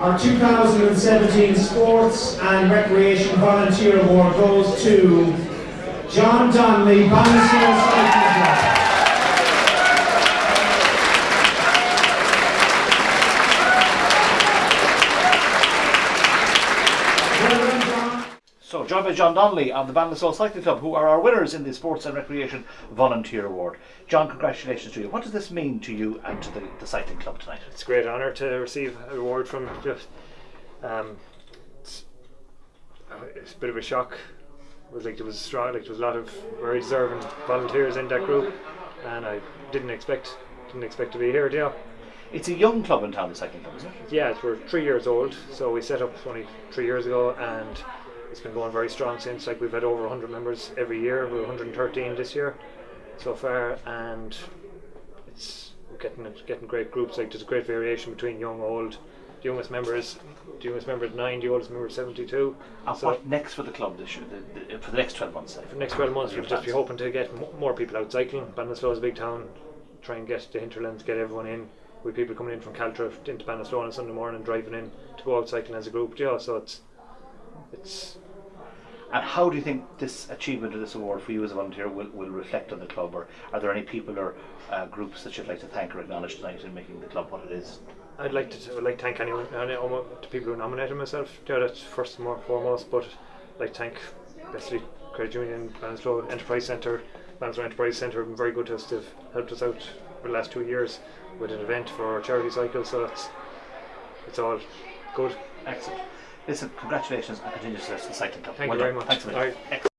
Our 2017 Sports and Recreation Volunteer Award goes to John Donnelly, Ballinasloe Cycling Club. Well done, John. So, joined by John Donnelly of the Ballinasloe Cycling Club, who are our winners in the Sports and Recreation Volunteer Award. John, congratulations to you. What does this mean to you and to the, the cycling club tonight? It's a great honour to receive an award from just. Um, it's, uh, it's a bit of a shock. It was like there was strong, like there was a lot of very deserving volunteers in that group, and I didn't expect didn't expect to be here. Yeah, It's a young club in town, the cycling club, isn't it? yeah, we're three years old, so we set up only three years ago, and it's been going very strong since. Like we've had over 100 members every year. We're 113 this year so far, and it's we're getting getting great groups. Like there's a great variation between young, old. The youngest member is the youngest member is nine. The oldest member is 72. And So- what next for the club this year, the, the, uh, for the next 12 months? say? For the next 12 months, we'll just be hoping to get m- more people out cycling. Ballinasloe is a big town. Try and get the hinterlands, get everyone in. With people coming in from Caltra into Ballinasloe on a Sunday morning, driving in to go out cycling as a group. Yeah, so it's it's And how do you think this achievement of this award for you as a volunteer will, will reflect on the club? Or are there any people or uh, groups that you'd like to thank or acknowledge tonight in making the club what it is? I'd like to I'd like to thank anyone, any, almo- the people who nominated myself. Yeah, that's first and foremost. But I'd like to thank basically Credit Union, Ballinasloe Enterprise Centre, Ballinasloe Enterprise Centre have been very good to us. They've helped us out for the last two years with an event for our charity cycle. So it's it's all good. Excellent. Listen, congratulations and continued success to the cycling club. Thank well you done. very much. Thanks a million. All right. Excellent.